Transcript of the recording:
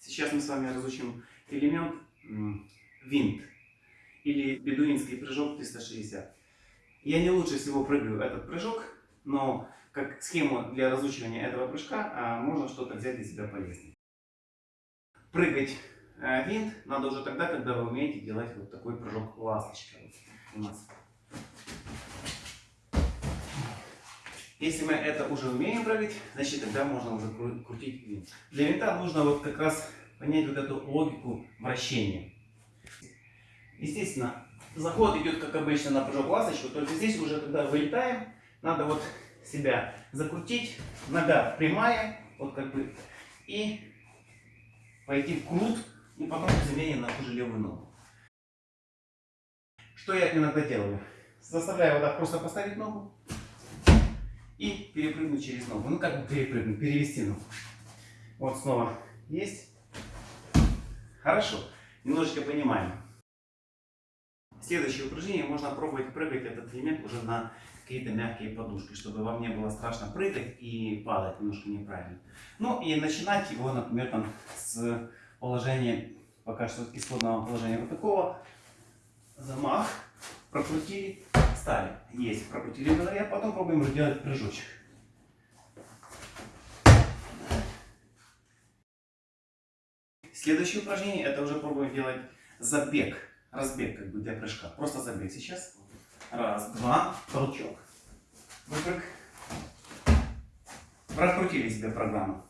Сейчас мы с вами разучим элемент винт или бедуинский прыжок 360. Я не лучше всего прыгаю этот прыжок, но как схему для разучивания этого прыжка а, можно что-то взять для себя полезное. Прыгать э, винт надо уже тогда, когда вы умеете делать вот такой прыжок ласточка у нас. Если мы это уже умеем прыгать, значит тогда можно уже крутить винт. Для винта нужно вот как раз понять вот эту логику вращения. Естественно, заход идет как обычно на прыжок ласточку, только здесь уже когда вылетаем, надо вот себя закрутить, нога прямая, вот как бы, и пойти в крут, и потом замене на ту же левую ногу. Что я иногда делаю? Заставляю вот так просто поставить ногу, и перепрыгнуть через ногу. Ну как бы перепрыгнуть, перевести ногу. Вот снова есть. Хорошо. Немножечко понимаем. Следующее упражнение можно пробовать прыгать этот элемент уже на какие-то мягкие подушки, чтобы вам не было страшно прыгать и падать немножко неправильно. Ну и начинать его, например, там, с положения, пока что исходного положения вот такого. Замах, прокрутили, Стали. Есть. Прокрутили голове. Потом пробуем сделать прыжочек. Следующее упражнение, это уже пробуем делать забег. Разбег, как бы для прыжка. Просто забег сейчас. Раз, два, толчок. Выпрыг. Прокрутили себе программу.